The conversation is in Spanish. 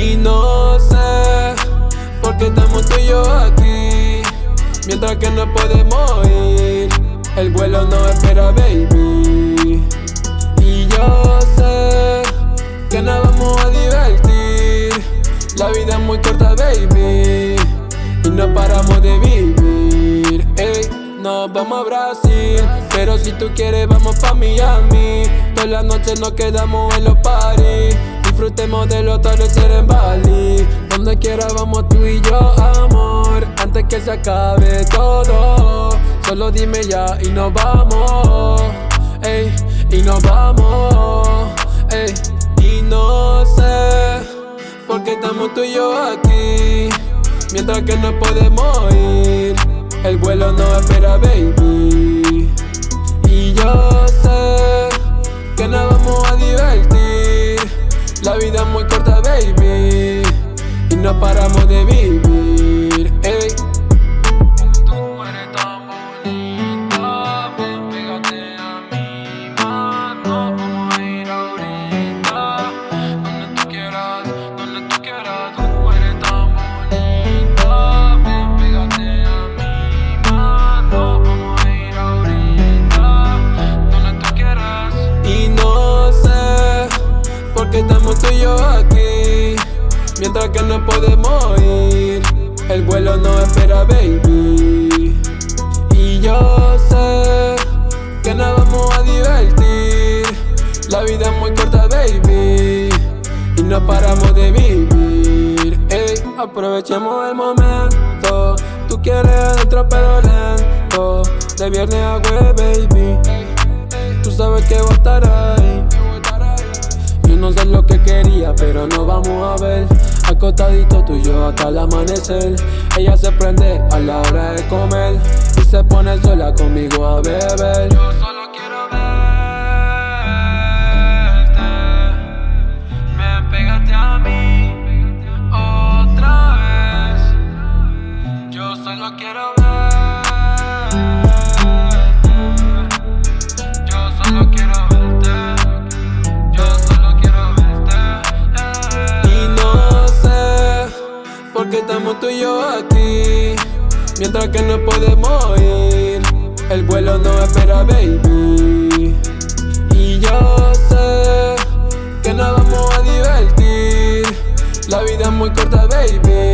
Y no sé por qué estamos tú y yo aquí. Mientras que no podemos ir El vuelo no espera, baby. Y yo sé que nos vamos a divertir. La vida es muy corta, baby Y no paramos de vivir. Ey, nos vamos a Brasil Pero si tú quieres vamos pa' Miami. Todas las noches nos quedamos en los parties Disfrutemos del atardecer en Bali. Donde quiera vamos tú y yo, amor. Antes que se acabe todo Solo dime ya y nos vamos. Ey, y nos vamos. Ey, y no sé Por qué estamos tú y yo aquí. Mientras que no podemos ir El vuelo no espera, baby. Y yo sé La vida es muy corta, baby Y no paramos de vivir, Mientras que no podemos ir El vuelo no espera, baby. Y yo sé que nos vamos a divertir. La vida es muy corta, baby Y no paramos de vivir. Ey, aprovechemos el momento. Tú quieres dentro pero lento. De viernes a jueves, baby. Tú sabes que voy a estar ahí. Yo no sé lo que quería, pero nos vamos a ver Acostadito tú y yo hasta el amanecer. Ella se prende a la hora de comer Y se pone sola conmigo a beber Mientras que no podemos ir El vuelo no espera, baby. Y yo sé que nos vamos a divertir. La vida es muy corta, baby